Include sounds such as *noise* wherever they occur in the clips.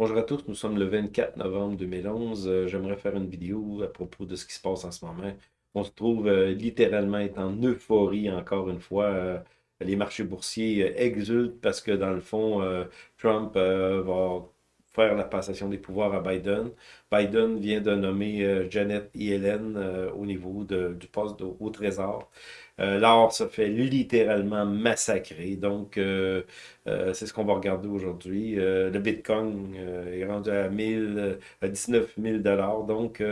Bonjour à tous, nous sommes le 24 novembre 2011. Euh, J'aimerais faire une vidéo à propos de ce qui se passe en ce moment. On se trouve euh, littéralement en euphorie encore une fois. Euh, les marchés boursiers exultent parce que dans le fond, Trump va faire la passation des pouvoirs à Biden. Biden vient de nommer Janet Yellen au niveau du poste au Trésor. Euh, L'or se fait littéralement massacrer. Donc, euh, euh, c'est ce qu'on va regarder aujourd'hui. Le Bitcoin est rendu à 1000, euh, à 19 000 dollars. Donc,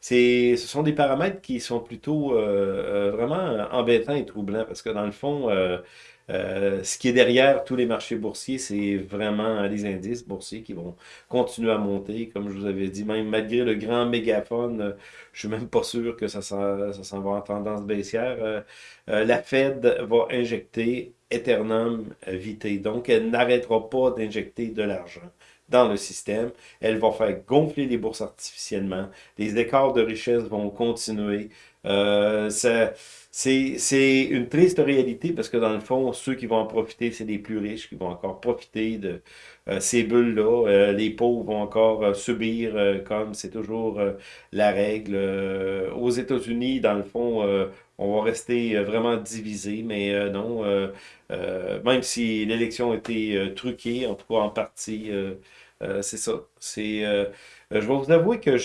c'est, ce sont des paramètres qui sont plutôt vraiment embêtants et troublants parce que dans le fond, euh, euh, ce qui est derrière tous les marchés boursiers, c'est vraiment les indices boursiers qui vont continuer à monter. Comme je vous avais dit, même malgré le grand mégaphone, euh, je suis même pas sûr que ça s'en va en tendance baissière. Euh, euh, la Fed va injecter Eternum Vitae. Donc, elle n'arrêtera pas d'injecter de l'argent dans le système. Elle va faire gonfler les bourses artificiellement. Les écarts de richesse vont continuer. Euh, c'est, une triste réalité parce que dans le fond, ceux qui vont en profiter, c'est les plus riches qui vont encore profiter de euh, ces bulles-là. Euh, les pauvres vont encore subir comme c'est toujours la règle. Aux États-Unis, dans le fond, on va rester vraiment divisé, mais non, même si l'élection a été truquée, en tout cas en partie, c'est ça. C'est, je vais vous avouer que,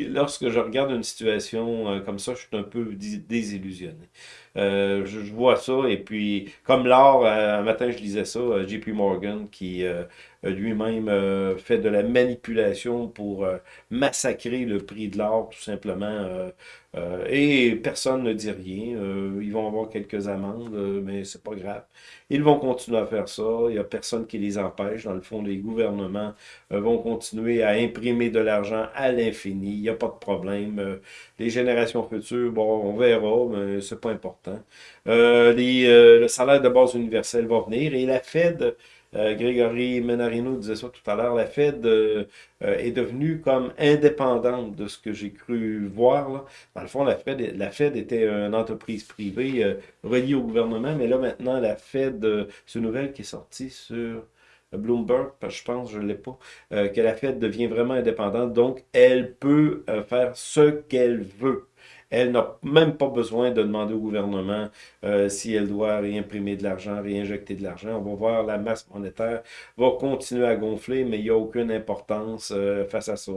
lorsque je regarde une situation euh, comme ça, je suis un peu dé- désillusionné. Euh, je, je vois ça, et puis, comme euh, un matin je lisais ça, euh, JP Morgan, qui euh, lui-même euh, fait de la manipulation pour euh, massacrer le prix de l'or, tout simplement. euh, et personne ne dit rien. Ils vont avoir quelques amendes, mais c'est pas grave. Ils vont continuer à faire ça. Il n'y a personne qui les empêche. Dans le fond, les gouvernements vont continuer à imprimer de l'argent à l'infini. Il n'y a pas de problème. Les générations futures, bon, on verra, mais c'est pas important. Euh, les, euh, le salaire de base universel va venir et la Fed, euh, Grégory Menarino disait ça tout à l'heure, la Fed euh, euh, est devenue comme indépendante de ce que j'ai cru voir. Là. Dans le fond, la Fed, la Fed était une entreprise privée reliée au gouvernement, mais là maintenant, la Fed, c'est une nouvelle qui est sortie sur Bloomberg, je pense, je ne l'ai pas, que la Fed devient vraiment indépendante, donc elle peut faire ce qu'elle veut. Elle n'a même pas besoin de demander au gouvernement euh, si elle doit réimprimer de l'argent, réinjecter de l'argent. On va voir la masse monétaire va continuer à gonfler, mais il n'y a aucune importance euh, face à ça.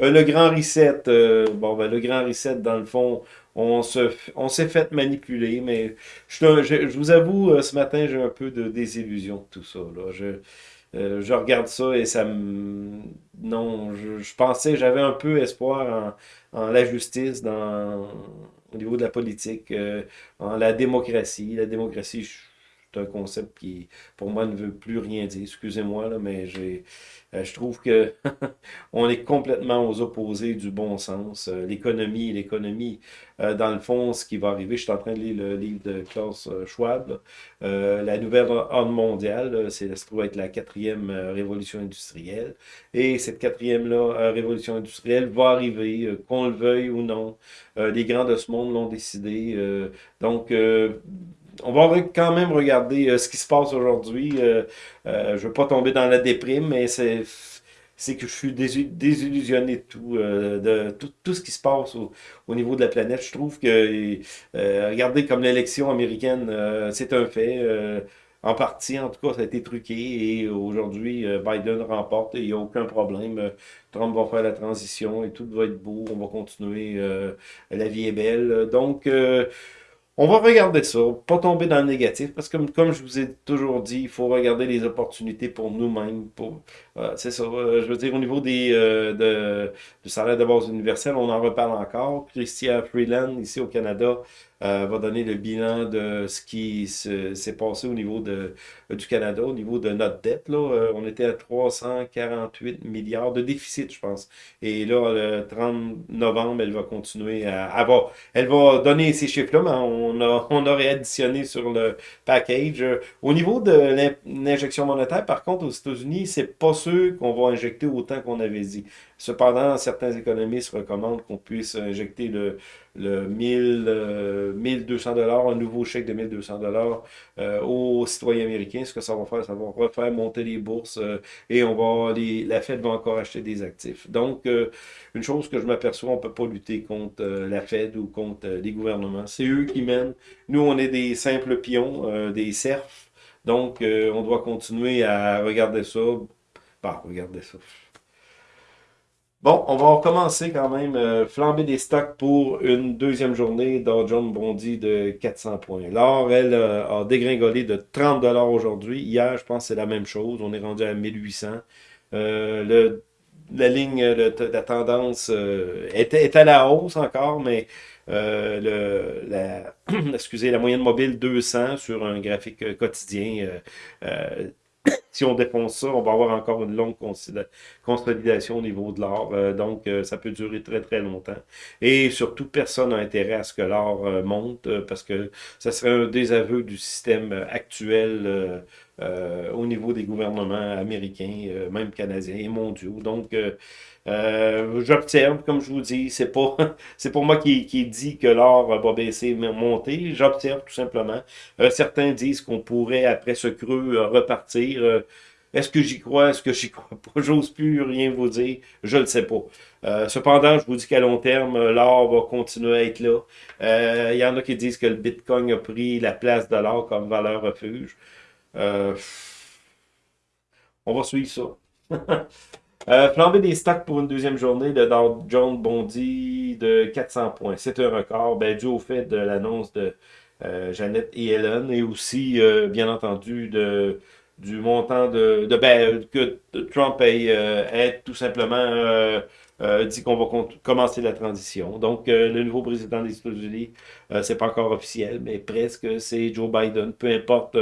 Euh, le grand reset, euh, bon, ben, le grand reset, dans le fond, on se, on s'est fait manipuler, mais je, je, je vous avoue, euh, ce matin, j'ai un peu de désillusion de tout ça. Là. Je, euh, je regarde ça et ça me... Non, je, je pensais, j'avais un peu espoir en, en la justice, dans, au niveau de la politique, euh, en la démocratie. La démocratie, je- un concept qui, pour moi, ne veut plus rien dire. Excusez-moi, là, mais j'ai, euh, je trouve que *laughs* on est complètement aux opposés du bon sens. Euh, l'économie, l'économie, euh, dans le fond, ce qui va arriver, je suis en train de lire le livre de Klaus Schwab, là. La nouvelle ordre mondiale, là, c'est, ça trouve être la quatrième révolution industrielle. Et cette quatrième-là, euh, révolution industrielle va arriver, qu'on le veuille ou non. Les grands de ce monde l'ont décidé. donc, on va quand même regarder euh, ce qui se passe aujourd'hui. Euh, euh, je ne veux pas tomber dans la déprime, mais c'est que je suis désillusionné de tout, de tout, tout ce qui se passe au, au niveau de la planète. Je trouve que, regardez comme l'élection américaine, c'est un fait. en partie, en tout cas, ça a été truqué et aujourd'hui, Biden remporte et il n'y a aucun problème. Trump va faire la transition et tout va être beau. On va continuer. la vie est belle. Donc, on va regarder ça, pas tomber dans le négatif, parce que comme, je vous ai toujours dit, il faut regarder les opportunités pour nous-mêmes. Pour, euh, c'est ça, euh, je veux dire, au niveau des, euh, de, du salaire de base universel, on en reparle encore. Christian Freeland, ici au Canada, euh, va donner le bilan de ce qui se- s'est passé au niveau de, du Canada, au niveau de notre dette. Là, Euh, on était à 348 milliards de déficit, je pense. Et là, le 30 novembre, elle va continuer à... Elle va, elle va donner ces chiffres-là, mais on, a, *laughs* on aurait additionné sur le package. Euh, Au niveau de l'in- l'injection monétaire, par contre, aux États-Unis, c'est pas sûr qu'on va injecter autant qu'on avait dit. Cependant, certains économistes recommandent qu'on puisse injecter le, le 1000, 1200 dollars, un nouveau chèque de 1200 dollars euh, aux citoyens américains. Ce que ça va faire, ça va refaire monter les bourses euh, et on va les, la Fed va encore acheter des actifs. Donc, euh, une chose que je m'aperçois, on ne peut pas lutter contre la Fed ou contre les gouvernements. C'est eux qui mènent. Nous, on est des simples pions, des serfs. Donc, on doit continuer à regarder ça. Bah, regardez ça. Bon, on va recommencer quand même. Euh, flamber des stocks pour une deuxième journée. Dow Jones bondit de 400 points. L'or, elle, euh, a dégringolé de 30 aujourd'hui. Hier, je pense que c'est la même chose. On est rendu à 1800. Euh, le, la ligne, de la tendance est, à la hausse encore, mais le, la, *clears throat* excusez, la moyenne mobile 200 sur un graphique quotidien si on défonce ça, on va avoir encore une longue consolidation au niveau de l'or. Euh, donc, euh, ça peut durer très, très longtemps. Et surtout, personne n'a intérêt à ce que l'or euh, monte parce que ça serait un désaveu du système actuel au niveau des gouvernements américains, même canadiens et mondiaux. Donc, euh, j'observe, comme je vous dis, c'est pas *laughs* c'est pour moi qui, qui dit que l'or va baisser, monter. J'observe tout simplement. Euh, certains disent qu'on pourrait, après ce creux, euh, repartir. Est-ce que j'y crois? Est-ce que j'y *laughs* crois pas? J'ose plus rien vous dire. Je ne sais pas. cependant, je vous dis qu'à long terme, l'or va continuer à être là. Il y en a qui disent que le Bitcoin a pris la place de l'or comme valeur refuge. On va suivre ça. *laughs* Euh, des stocks pour une deuxième journée, de Dow Jones bondit de 400 points. C'est un record, ben, dû au fait de l'annonce de euh, et Helen, et aussi, euh, bien entendu, du montant de, ben, que Trump ait, tout simplement dit qu'on va commencer la transition. Donc, le nouveau président des États-Unis, c'est pas encore officiel, mais presque, c'est Joe Biden. Peu importe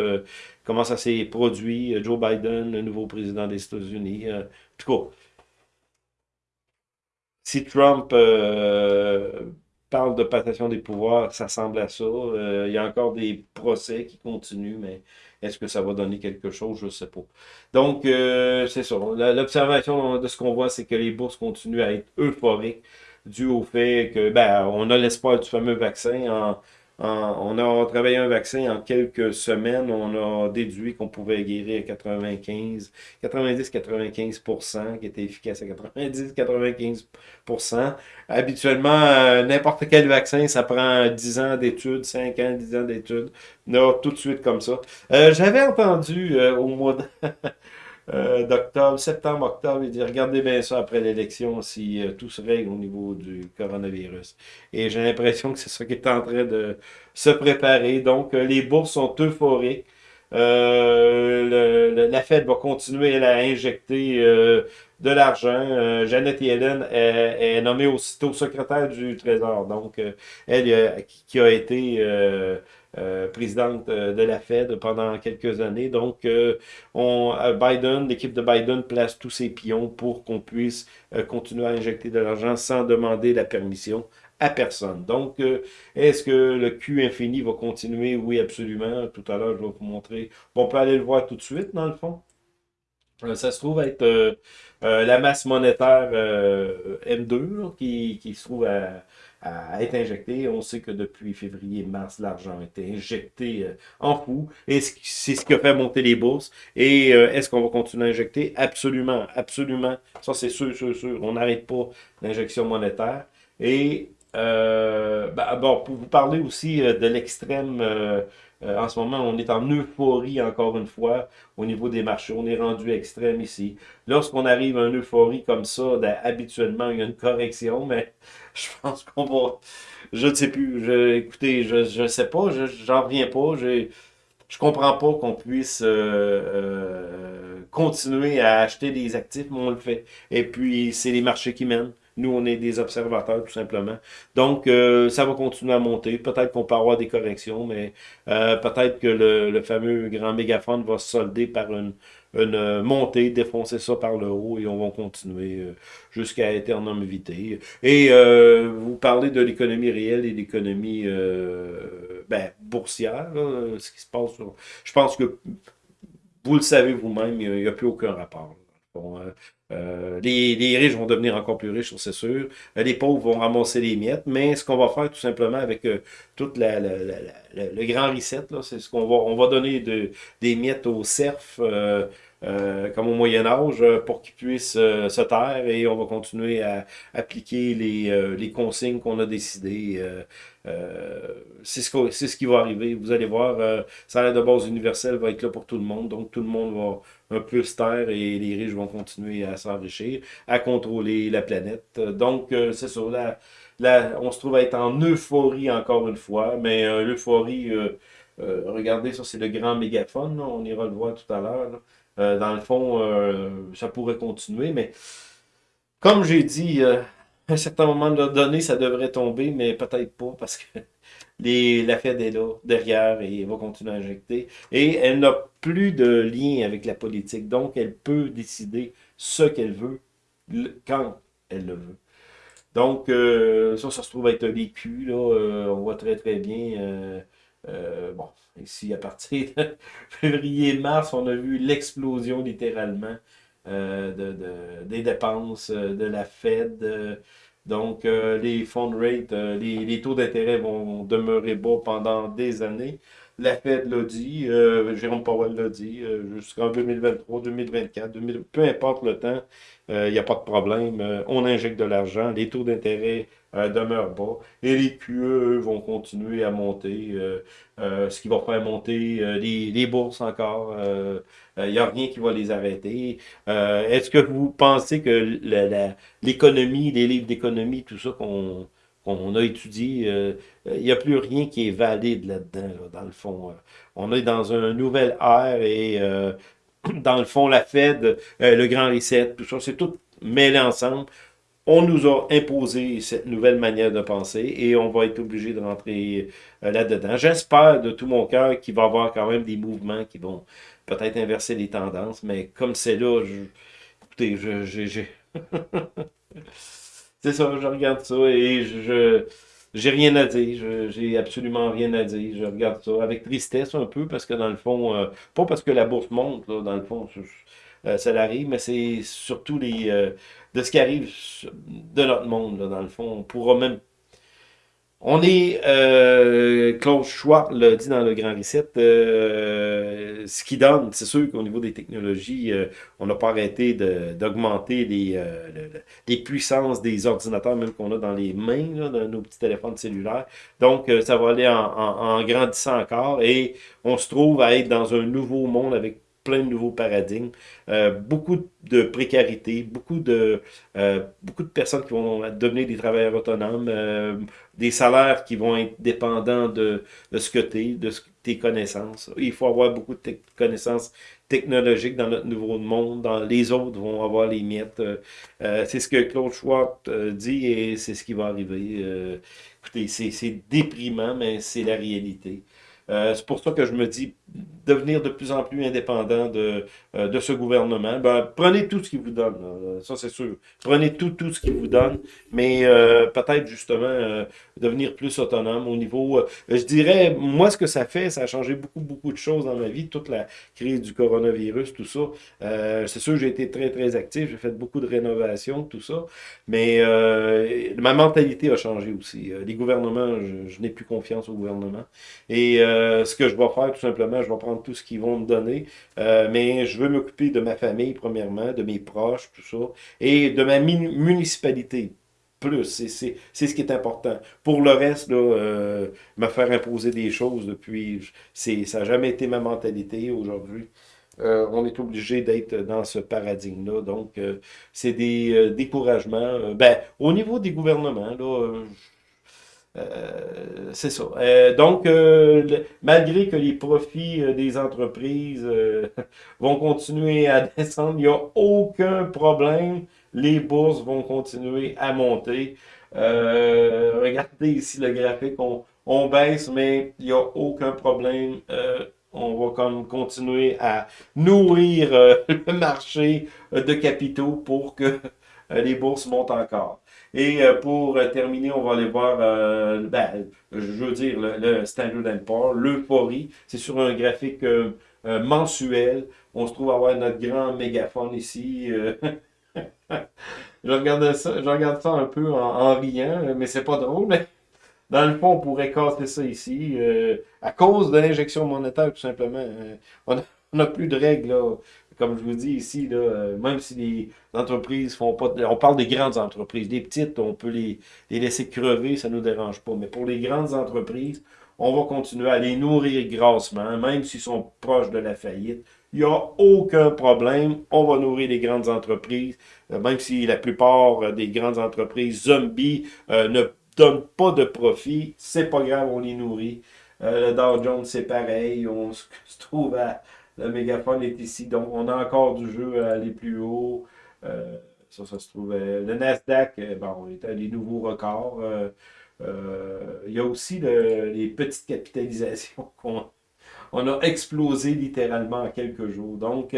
comment ça s'est produit, Joe Biden, le nouveau président des États-Unis tout cas, si Trump euh, parle de passation des pouvoirs, ça semble à ça. Euh, il y a encore des procès qui continuent, mais est-ce que ça va donner quelque chose? Je ne sais pas. Donc, euh, c'est ça. L'observation de ce qu'on voit, c'est que les bourses continuent à être euphoriques dû au fait que ben, on a l'espoir du fameux vaccin en on a travaillé un vaccin en quelques semaines. On a déduit qu'on pouvait guérir 95, 90-95%, qui était efficace à 90-95%. Habituellement, euh, n'importe quel vaccin, ça prend 10 ans d'études, 5 ans, 10 ans d'études. Non, tout de suite comme ça. Euh, j'avais entendu euh, au mois de... *laughs* euh, d'octobre, septembre, octobre, il dit regardez bien ça après l'élection si euh, tout se règle au niveau du coronavirus. Et j'ai l'impression que c'est ça qui est en train de se préparer. Donc, euh, les bourses sont euphoriques. La Fed va continuer à injecter de l'argent. Jeannette Yellen est, est, nommée aussitôt secrétaire du Trésor. Donc, elle qui a été euh, présidente euh, de la Fed pendant quelques années. Donc, euh, on, Biden, l'équipe de Biden place tous ses pions pour qu'on puisse continuer à injecter de l'argent sans demander la permission à personne. Donc, est-ce que le Q infini va continuer? Oui, absolument. Tout à l'heure, je vais vous montrer. Bon, on peut aller le voir tout de suite, dans le fond. ça se trouve être la masse monétaire M2 qui, qui, se trouve à, à être injecté. On sait que depuis février-mars, l'argent a été injecté euh, en fou. Et c'est ce qui a fait monter les bourses. Et euh, est-ce qu'on va continuer à injecter? Absolument, absolument. Ça, c'est sûr, sûr, sûr. On n'arrête pas l'injection monétaire. Et euh, ben, bon, pour vous parler aussi de l'extrême euh, en ce moment, on est en euphorie, encore une fois, au niveau des marchés. On est rendu extrême ici. Lorsqu'on arrive à une euphorie comme ça, ben, habituellement, il y a une correction, mais *laughs* je pense qu'on va... Je ne sais plus. Je, écoutez, je ne sais pas. J'en reviens pas. Je je comprends pas qu'on puisse euh, euh, continuer à acheter des actifs, mais on le fait. Et puis, c'est les marchés qui mènent. Nous, on est des observateurs, tout simplement. Donc, euh, ça va continuer à monter. Peut-être qu'on peut avoir des corrections, mais euh, peut-être que le, fameux grand mégaphone va se solder par une, une montée, défoncer ça par le haut, et on va continuer euh, jusqu'à éternellement vité. Et vous parlez de l'économie réelle et l'économie ben, boursière, ce qui se passe. Je pense que vous le savez vous-même, il n'y a, plus aucun rapport. Les, les, riches vont devenir encore plus riches, c'est sûr. les pauvres vont ramasser les miettes. Mais ce qu'on va faire tout simplement avec tout la, le grand reset, c'est ce qu'on va, on va donner de, des miettes aux serfs. Euh, comme au Moyen Âge, euh, pour qu'ils puissent euh, se taire et on va continuer à appliquer les, les consignes qu'on a décidées. c'est ce, qui va arriver. Vous allez voir, salaire de base universelle va être là pour tout le monde, donc tout le monde va un peu se taire et les riches vont continuer à s'enrichir, à contrôler la planète. Donc, c'est ça, là, on se trouve à être en euphorie encore une fois, mais l'euphorie... regardez, ça c'est le grand mégaphone, on ira le voir tout à l'heure. Euh, dans le fond, euh, ça pourrait continuer, mais comme j'ai dit, euh, à un certain moment donné, ça devrait tomber, mais peut-être pas, parce que *laughs* les, la Fed est là, derrière, et elle va continuer à injecter. Et elle n'a plus de lien avec la politique, donc elle peut décider ce qu'elle veut, quand elle le veut. Donc, ça, ça se trouve être un vécu, là, on voit très très bien euh, bon, ici, à partir de *laughs* février-mars, on a vu l'explosion littéralement euh, de, des dépenses euh, de la Fed. donc, les fund rates, les, les, taux d'intérêt vont demeurer bas pendant des années. La Fed l'a dit, Jérôme Powell l'a dit, jusqu'en 2023, 2024, 2000, peu importe le temps, il n'y a pas de problème. on injecte de l'argent, les taux d'intérêt euh, demeure bas. Et les QE, vont continuer à monter, euh, euh, ce qui va faire monter les, les, bourses encore. Il n'y a rien qui va les arrêter. Est-ce que vous pensez que l'économie, les livres d'économie, tout ça qu'on qu'on a étudié, il n'y a plus rien qui est valide là-dedans, dans le fond. on est dans un nouvel ère et *clears throat* dans le fond, la Fed, le Grand Reset, tout ça, c'est tout mêlé ensemble on nous a imposé cette nouvelle manière de penser et on va être obligé de rentrer euh, là-dedans. J'espère de tout mon cœur qu'il va y avoir quand même des mouvements qui vont peut-être inverser les tendances, mais comme c'est là, je, écoutez, je, *laughs* c'est ça, je regarde ça et je, j'ai rien à dire, j'ai absolument rien à dire, je regarde ça avec tristesse un peu, parce que dans le fond, euh, pas parce que la bourse monte, dans le fond, euh, ça l'arrive, mais c'est surtout les, de ce qui arrive de notre monde, dans le fond. On pourra même... On est, euh, Claude Schwab l'a dit dans le Grand Reset, euh, ce qui donne, c'est sûr qu'au niveau des technologies, euh, on n'a pas arrêté d'augmenter les, puissances des ordinateurs, même qu'on a dans les mains, là, dans nos petits téléphones cellulaires. Donc, ça va aller en grandissant encore et on se trouve à être dans un nouveau monde avec plein de nouveaux paradigmes, euh, beaucoup de précarité, beaucoup de, euh, beaucoup de personnes qui vont devenir des travailleurs autonomes, euh, des salaires qui vont être dépendants de, ce que tu es, de tes connaissances. Il faut avoir beaucoup de connaissances technologiques dans notre nouveau monde, dans les autres vont avoir les miettes. c'est ce que Claude Schwab dit et c'est ce qui va arriver. écoutez, c'est déprimant, mais c'est la réalité. c'est pour ça que je me dis, devenir de plus en plus indépendant de, euh, de ce gouvernement, ben, prenez tout ce qu'il vous donne. Ça, c'est sûr. Prenez tout, tout ce qu'il vous donne, mais euh, peut-être justement euh, devenir plus autonome au niveau... je dirais, moi, ce que ça fait, ça a changé beaucoup, beaucoup de choses dans ma vie, toute la crise du coronavirus, tout ça. c'est sûr, j'ai été très, très actif, j'ai fait beaucoup de rénovations, tout ça, mais ma mentalité a changé aussi. les gouvernements, je, je n'ai plus confiance au gouvernement. Et ce que je vais faire, tout simplement, je vais prendre tout ce qu'ils vont me donner, euh, mais je veux m'occuper de ma famille, premièrement, de mes proches, tout ça, et de ma municipalité, plus, c'est ce qui est important. Pour le reste, là, euh, me faire imposer des choses depuis, ça n'a jamais été ma mentalité aujourd'hui. Euh, on est obligé d'être dans ce paradigme-là. Donc, c'est des découragements. ben, au niveau des gouvernements, là, euh, c'est ça. Euh, donc, euh, malgré que les profits des entreprises *laughs* vont continuer à *laughs* descendre, il n'y a aucun problème. Les bourses vont continuer à monter. regardez ici le graphique, on, baisse, mais il n'y a aucun problème. on va comme continuer à nourrir *laughs* le marché de capitaux pour que les bourses montent encore. Et euh, pour euh, terminer, on va aller voir, euh, ben, je veux dire, le, Standard Poor's, l'euphorie. C'est sur un graphique mensuel. On se trouve avoir notre grand mégaphone ici. *laughs* je, regarde ça, je regarde ça un peu en, riant, mais c'est pas drôle. *laughs* Dans le fond, on pourrait casser ça ici. Euh, à cause de l'injection monétaire, tout simplement. Euh, on n'a plus de règles, là. Comme je vous dis ici, là, euh, même si les entreprises font pas... on parle des grandes entreprises. Les petites, on peut les, les laisser crever, ça ne nous dérange pas. Mais pour les grandes entreprises, on va continuer à les nourrir grassement, même s'ils sont proches de la faillite. Il n'y a aucun problème. On va nourrir les grandes entreprises, même si la plupart des grandes entreprises zombies ne donne pas de profit, c'est pas grave, on les nourrit. Euh, le Dow Jones, c'est pareil, on se, *laughs* trouve à... Le mégaphone est ici, donc on a encore du jeu à aller plus haut. Euh, ça, ça se trouve... le Nasdaq, euh, bon, on est à des nouveaux records. il y a aussi les petites capitalisations *laughs* qu'on on a explosé littéralement en quelques jours. Donc,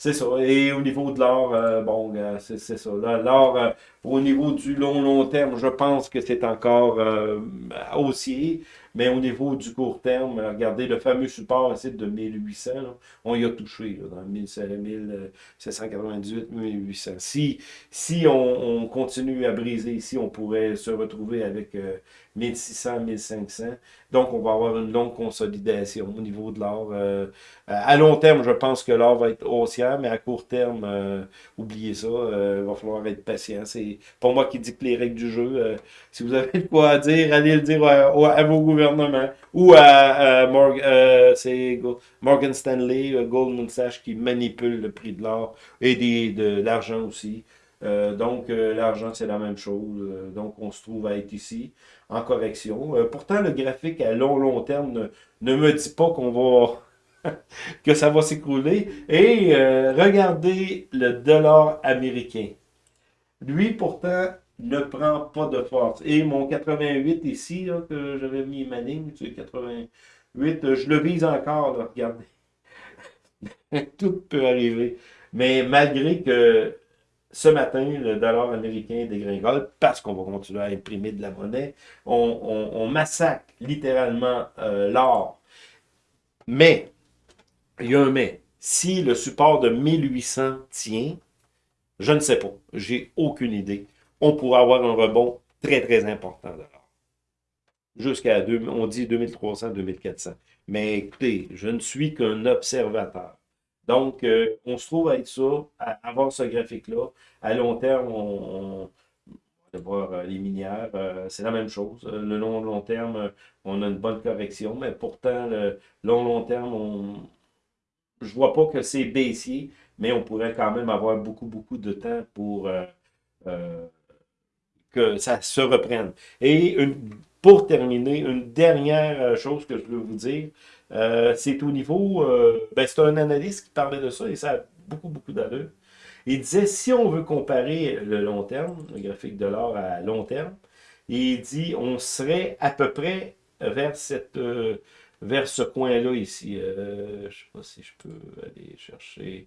c'est ça. Et au niveau de l'or, euh, bon, c'est ça. L'or, euh, au niveau du long, long terme, je pense que c'est encore euh, haussier. Mais au niveau du court terme, regardez le fameux support ici de 1800, on y a touché dans 1798, 1800. Si, si on, continue à briser ici, on pourrait se retrouver avec 1600, 1500. Donc, on va avoir une longue consolidation au niveau de l'or. à long terme, je pense que l'or va être haussier, mais à court terme, oubliez ça, il va falloir être patient. C'est pour moi qui dicte les règles du jeu. si vous avez quoi dire, allez le dire à, vos gouvernements ou à, euh, Morgan Stanley, euh, Goldman Sachs qui manipule le prix de l'or et de l'argent aussi. Euh, donc, l'argent, c'est la même chose. donc, on se trouve à être ici en correction. pourtant, le graphique à long, long terme ne, me dit pas qu'on va... *laughs* que ça va s'écrouler. Et regardez le dollar américain. Lui, pourtant, ne prend pas de force. Et mon 88 ici, que j'avais mis ma ligne, tu 88, je le vise encore, regardez. *laughs* Tout peut arriver. Mais malgré que ce matin, le dollar américain dégringole, parce qu'on va continuer à imprimer de la monnaie, on, massacre littéralement euh, l'or. Mais, il y a un mais. Si le support de 1800 tient, je ne sais pas. J'ai aucune idée on pourrait avoir un rebond très, très important de Jusqu'à, on dit 2300, 2400. Mais écoutez, je ne suis qu'un observateur. Donc, euh, on se trouve à être ça, à avoir ce graphique-là. À long terme, on, va voir euh, les minières, euh, c'est la même chose. Le long, long terme, on a une bonne correction, mais pourtant, le long, long terme, on, je vois pas que c'est baissier, mais on pourrait quand même avoir beaucoup, beaucoup de temps pour que ça se reprenne. Et pour terminer, une dernière euh, chose que je veux vous dire, euh, c'est au niveau, euh, ben c'est un analyste qui parlait de ça et ça a beaucoup, beaucoup d'allure. Il disait, si on veut comparer le long terme, le graphique de l'or à long terme, il dit, on serait à peu près vers cette vers ce coin-là ici. je ne sais pas si je peux aller chercher.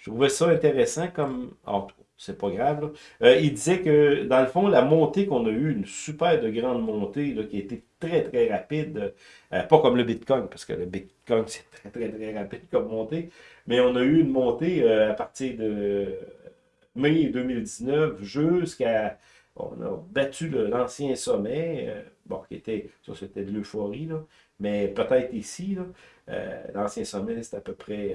Je trouvais ça intéressant comme... Ah, c'est pas grave. Euh, il disait que, dans le fond, la montée qu'on a eue, une super de grande montée, là, qui a été très, très rapide, euh, pas comme le Bitcoin, parce que le Bitcoin, c'est très, très, très rapide comme montée, mais on a eu une montée euh, à partir de mai 2019 jusqu'à... On a battu l'ancien sommet, bon, qui était, ça c'était de l'euphorie, mais peut-être ici, l'ancien sommet, c'est à peu près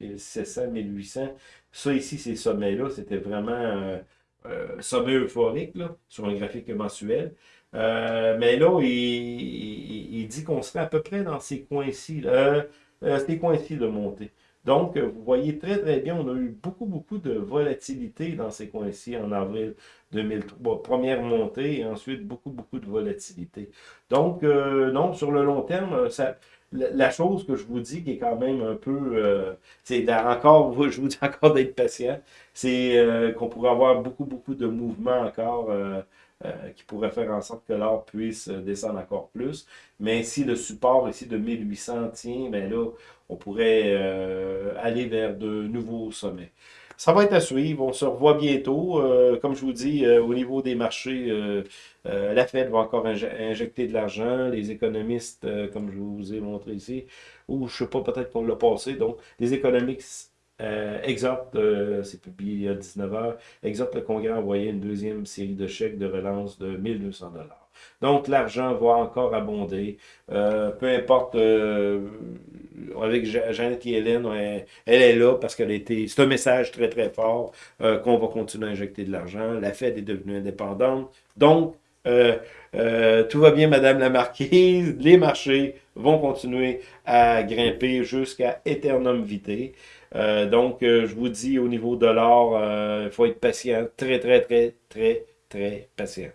1700, 1800. Ça ici, ces sommets-là, c'était vraiment un euh, sommet euphorique là, sur un graphique mensuel. Euh, mais là, il, dit qu'on serait à peu près dans ces coins-ci, euh, ces coins-ci de montée. Donc, vous voyez très très bien, on a eu beaucoup beaucoup de volatilité dans ces coins-ci en avril 2003. Première montée et ensuite beaucoup beaucoup de volatilité. Donc, non, sur le long terme, ça, la chose que je vous dis qui est quand même un peu, euh, c'est encore, *laughs* je vous dis encore d'être patient, c'est euh, qu'on pourrait avoir beaucoup, beaucoup de mouvements encore euh, qui pourraient faire en sorte que l'or puisse descendre encore plus. Mais si le support ici de 1800 tient, ben là, on pourrait aller vers de nouveaux sommets. Ça va être à suivre. On se revoit bientôt. Euh, comme je vous dis, euh, au niveau des marchés, euh, la Fed va encore injecter de l'argent. Les économistes, comme je vous ai montré ici, ou je ne sais pas, peut-être qu'on l'a passé. Donc, les économistes, euh, exhorte, euh, c'est publié il y a 19 heures, exhorte le Congrès à envoyer une deuxième série de chèques de relance de 1200 dollars. Donc, l'argent va encore abonder. Euh, peu importe, avec Jeannette Yellen, elle, est là parce qu'elle été... C'est un message très, très fort qu'on va continuer à injecter de l'argent. La Fed est devenue indépendante. Donc, tout va bien, Madame la Marquise. Les marchés vont continuer à grimper jusqu'à Eternum Vitae. Euh, donc, euh, je vous dis, au niveau de l'or, il faut être patient, très, très, très, très, très patient.